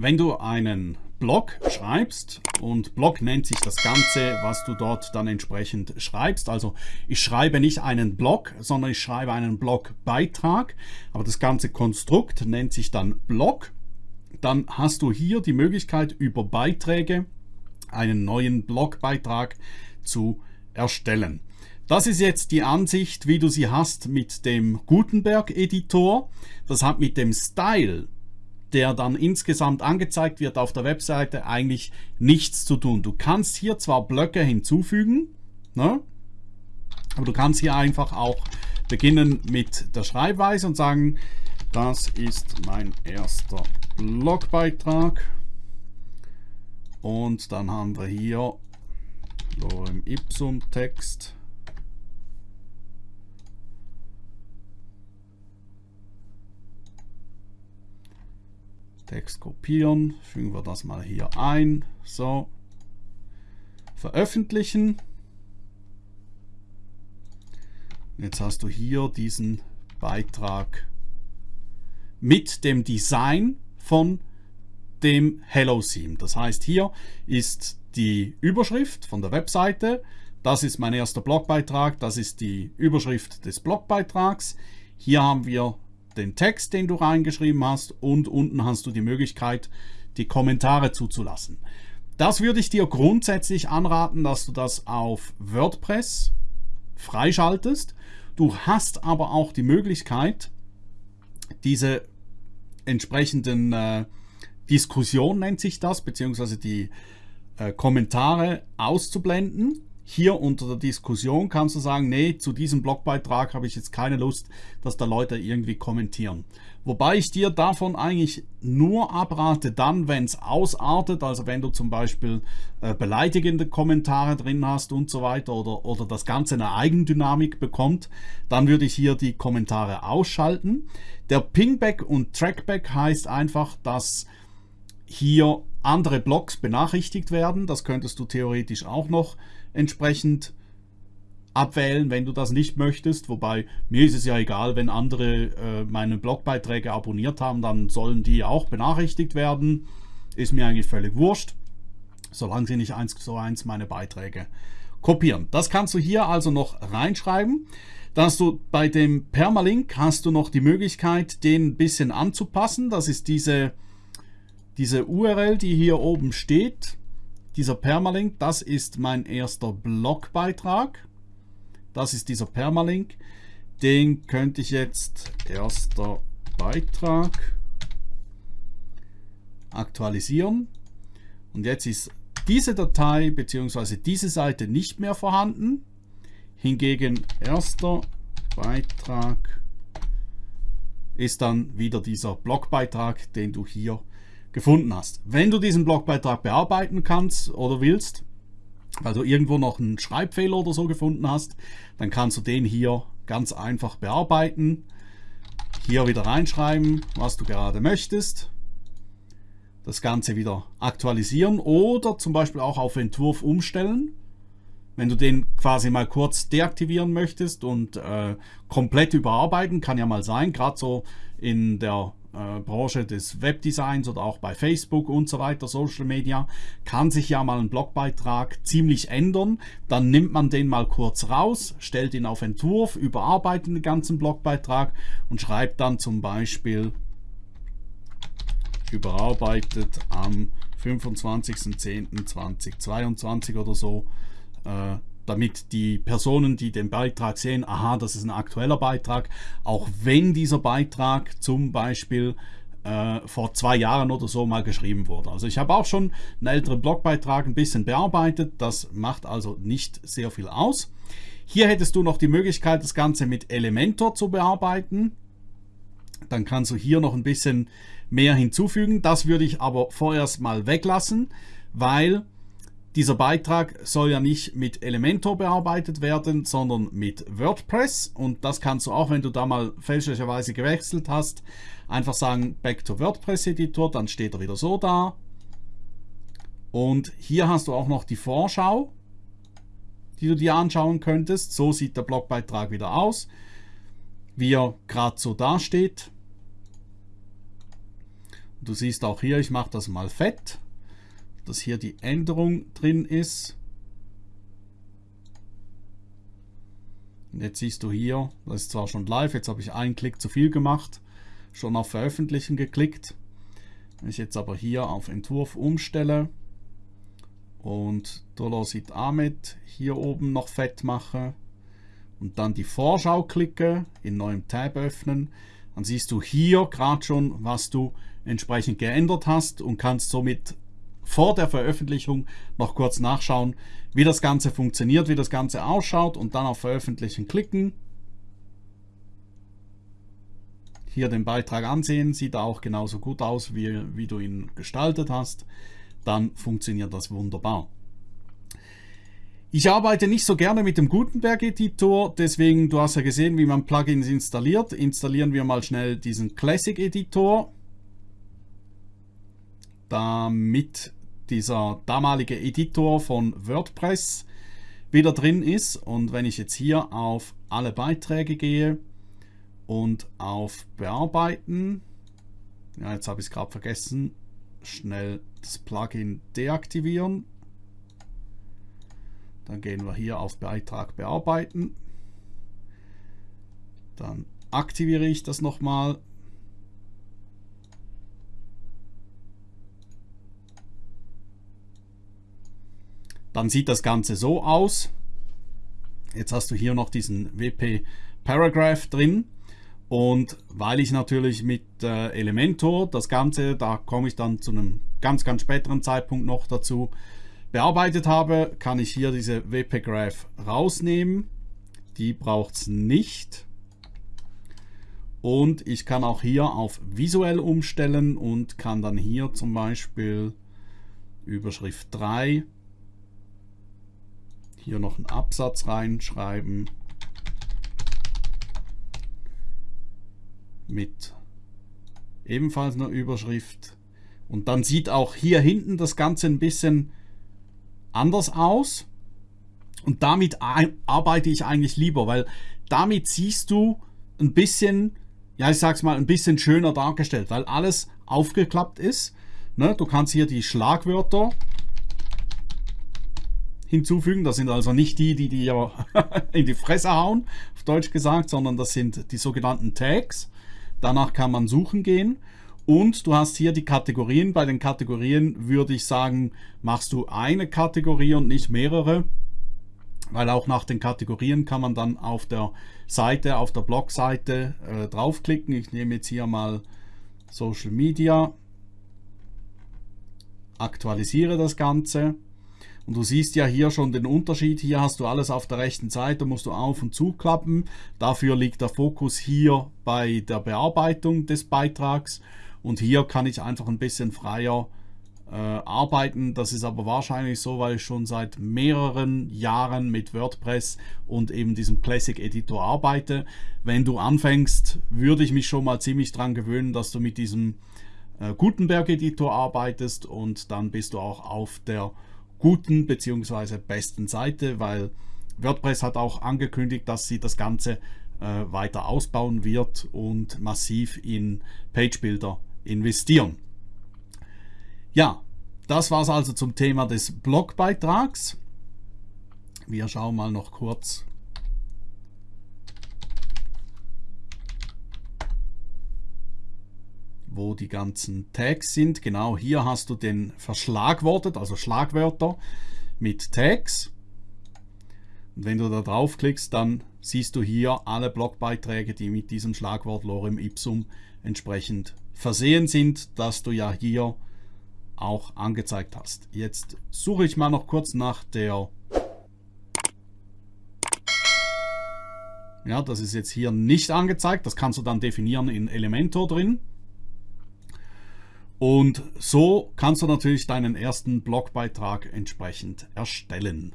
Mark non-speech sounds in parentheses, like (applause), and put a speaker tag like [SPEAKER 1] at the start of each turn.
[SPEAKER 1] wenn du einen Blog schreibst und Blog nennt sich das Ganze, was du dort dann entsprechend schreibst. Also ich schreibe nicht einen Blog, sondern ich schreibe einen Blogbeitrag, aber das ganze Konstrukt nennt sich dann Blog. Dann hast du hier die Möglichkeit über Beiträge einen neuen Blogbeitrag zu erstellen. Das ist jetzt die Ansicht, wie du sie hast mit dem Gutenberg-Editor. Das hat mit dem Style der dann insgesamt angezeigt wird auf der Webseite, eigentlich nichts zu tun. Du kannst hier zwar Blöcke hinzufügen, ne? aber du kannst hier einfach auch beginnen mit der Schreibweise und sagen, das ist mein erster Blogbeitrag. Und dann haben wir hier Lorem Ipsum Text. Text kopieren, fügen wir das mal hier ein. So, veröffentlichen. Jetzt hast du hier diesen Beitrag mit dem Design von dem Hello Theme. Das heißt, hier ist die Überschrift von der Webseite. Das ist mein erster Blogbeitrag. Das ist die Überschrift des Blogbeitrags. Hier haben wir den Text, den du reingeschrieben hast und unten hast du die Möglichkeit, die Kommentare zuzulassen. Das würde ich dir grundsätzlich anraten, dass du das auf WordPress freischaltest. Du hast aber auch die Möglichkeit, diese entsprechenden äh, Diskussion nennt sich das, beziehungsweise die äh, Kommentare auszublenden hier unter der Diskussion kannst du sagen, nee, zu diesem Blogbeitrag habe ich jetzt keine Lust, dass da Leute irgendwie kommentieren. Wobei ich dir davon eigentlich nur abrate, dann, wenn es ausartet, also wenn du zum Beispiel äh, beleidigende Kommentare drin hast und so weiter oder, oder das Ganze eine Eigendynamik bekommt, dann würde ich hier die Kommentare ausschalten. Der Pingback und Trackback heißt einfach, dass hier andere Blogs benachrichtigt werden. Das könntest du theoretisch auch noch entsprechend abwählen, wenn du das nicht möchtest. Wobei mir ist es ja egal, wenn andere äh, meine Blogbeiträge abonniert haben, dann sollen die auch benachrichtigt werden. Ist mir eigentlich völlig wurscht, solange sie nicht eins zu eins meine Beiträge kopieren. Das kannst du hier also noch reinschreiben. Da hast du bei dem Permalink hast du noch die Möglichkeit, den ein bisschen anzupassen. Das ist diese, diese URL, die hier oben steht dieser Permalink, das ist mein erster Blogbeitrag. Das ist dieser Permalink. Den könnte ich jetzt erster Beitrag aktualisieren. Und jetzt ist diese Datei bzw. diese Seite nicht mehr vorhanden. Hingegen erster Beitrag ist dann wieder dieser Blogbeitrag, den du hier gefunden hast. Wenn du diesen Blogbeitrag bearbeiten kannst oder willst, weil du irgendwo noch einen Schreibfehler oder so gefunden hast, dann kannst du den hier ganz einfach bearbeiten. Hier wieder reinschreiben, was du gerade möchtest. Das Ganze wieder aktualisieren oder zum Beispiel auch auf Entwurf umstellen. Wenn du den quasi mal kurz deaktivieren möchtest und äh, komplett überarbeiten, kann ja mal sein, gerade so in der äh, Branche des Webdesigns oder auch bei Facebook und so weiter, Social Media, kann sich ja mal ein Blogbeitrag ziemlich ändern. Dann nimmt man den mal kurz raus, stellt ihn auf Entwurf, überarbeitet den ganzen Blogbeitrag und schreibt dann zum Beispiel überarbeitet am 25.10.2022 oder so. Äh, damit die Personen, die den Beitrag sehen, aha, das ist ein aktueller Beitrag, auch wenn dieser Beitrag zum Beispiel äh, vor zwei Jahren oder so mal geschrieben wurde. Also ich habe auch schon einen älteren Blogbeitrag ein bisschen bearbeitet, das macht also nicht sehr viel aus. Hier hättest du noch die Möglichkeit, das Ganze mit Elementor zu bearbeiten. Dann kannst du hier noch ein bisschen mehr hinzufügen. Das würde ich aber vorerst mal weglassen, weil dieser Beitrag soll ja nicht mit Elementor bearbeitet werden, sondern mit WordPress. Und das kannst du auch, wenn du da mal fälschlicherweise gewechselt hast, einfach sagen Back to WordPress Editor, dann steht er wieder so da. Und hier hast du auch noch die Vorschau, die du dir anschauen könntest. So sieht der Blogbeitrag wieder aus, wie er gerade so dasteht. Du siehst auch hier, ich mache das mal fett, dass hier die Änderung drin ist. Und jetzt siehst du hier, das ist zwar schon live, jetzt habe ich einen Klick zu viel gemacht, schon auf Veröffentlichen geklickt. Wenn ich jetzt aber hier auf Entwurf umstelle und Dolosit Ahmed hier oben noch fett mache und dann die Vorschau klicke, in neuem Tab öffnen, dann siehst du hier gerade schon, was du entsprechend geändert hast und kannst somit vor der Veröffentlichung noch kurz nachschauen, wie das Ganze funktioniert, wie das Ganze ausschaut und dann auf Veröffentlichen klicken. Hier den Beitrag ansehen, sieht auch genauso gut aus, wie, wie du ihn gestaltet hast. Dann funktioniert das wunderbar. Ich arbeite nicht so gerne mit dem Gutenberg-Editor, deswegen, du hast ja gesehen, wie man Plugins installiert. Installieren wir mal schnell diesen Classic-Editor, damit dieser damalige Editor von WordPress wieder drin ist. Und wenn ich jetzt hier auf alle Beiträge gehe und auf Bearbeiten, ja, jetzt habe ich es gerade vergessen, schnell das Plugin deaktivieren. Dann gehen wir hier auf Beitrag bearbeiten. Dann aktiviere ich das nochmal. Dann sieht das Ganze so aus. Jetzt hast du hier noch diesen WP Paragraph drin. Und weil ich natürlich mit äh, Elementor das Ganze, da komme ich dann zu einem ganz, ganz späteren Zeitpunkt noch dazu, bearbeitet habe, kann ich hier diese WP Graph rausnehmen. Die braucht es nicht. Und ich kann auch hier auf visuell umstellen und kann dann hier zum Beispiel Überschrift 3 hier noch einen Absatz reinschreiben mit ebenfalls einer Überschrift. Und dann sieht auch hier hinten das Ganze ein bisschen anders aus. Und damit arbeite ich eigentlich lieber, weil damit siehst du ein bisschen, ja ich sag's mal, ein bisschen schöner dargestellt, weil alles aufgeklappt ist. Ne? Du kannst hier die Schlagwörter hinzufügen. Das sind also nicht die, die dir (laughs) in die Fresse hauen, auf Deutsch gesagt, sondern das sind die sogenannten Tags. Danach kann man suchen gehen. Und du hast hier die Kategorien. Bei den Kategorien würde ich sagen, machst du eine Kategorie und nicht mehrere. Weil auch nach den Kategorien kann man dann auf der Seite, auf der Blogseite äh, draufklicken. Ich nehme jetzt hier mal Social Media, aktualisiere das Ganze und du siehst ja hier schon den Unterschied. Hier hast du alles auf der rechten Seite, musst du auf und zuklappen. Dafür liegt der Fokus hier bei der Bearbeitung des Beitrags. Und hier kann ich einfach ein bisschen freier äh, arbeiten. Das ist aber wahrscheinlich so, weil ich schon seit mehreren Jahren mit WordPress und eben diesem Classic Editor arbeite. Wenn du anfängst, würde ich mich schon mal ziemlich dran gewöhnen, dass du mit diesem äh, Gutenberg Editor arbeitest und dann bist du auch auf der guten bzw. besten Seite, weil WordPress hat auch angekündigt, dass sie das Ganze äh, weiter ausbauen wird und massiv in Page-Builder investieren. Ja, das war es also zum Thema des Blogbeitrags. Wir schauen mal noch kurz wo die ganzen Tags sind. Genau hier hast du den verschlagwortet, also Schlagwörter mit Tags. Und wenn du da draufklickst, dann siehst du hier alle Blogbeiträge, die mit diesem Schlagwort Lorem Ipsum entsprechend versehen sind, das du ja hier auch angezeigt hast. Jetzt suche ich mal noch kurz nach der Ja, das ist jetzt hier nicht angezeigt. Das kannst du dann definieren in Elementor drin. Und so kannst du natürlich deinen ersten Blogbeitrag entsprechend erstellen.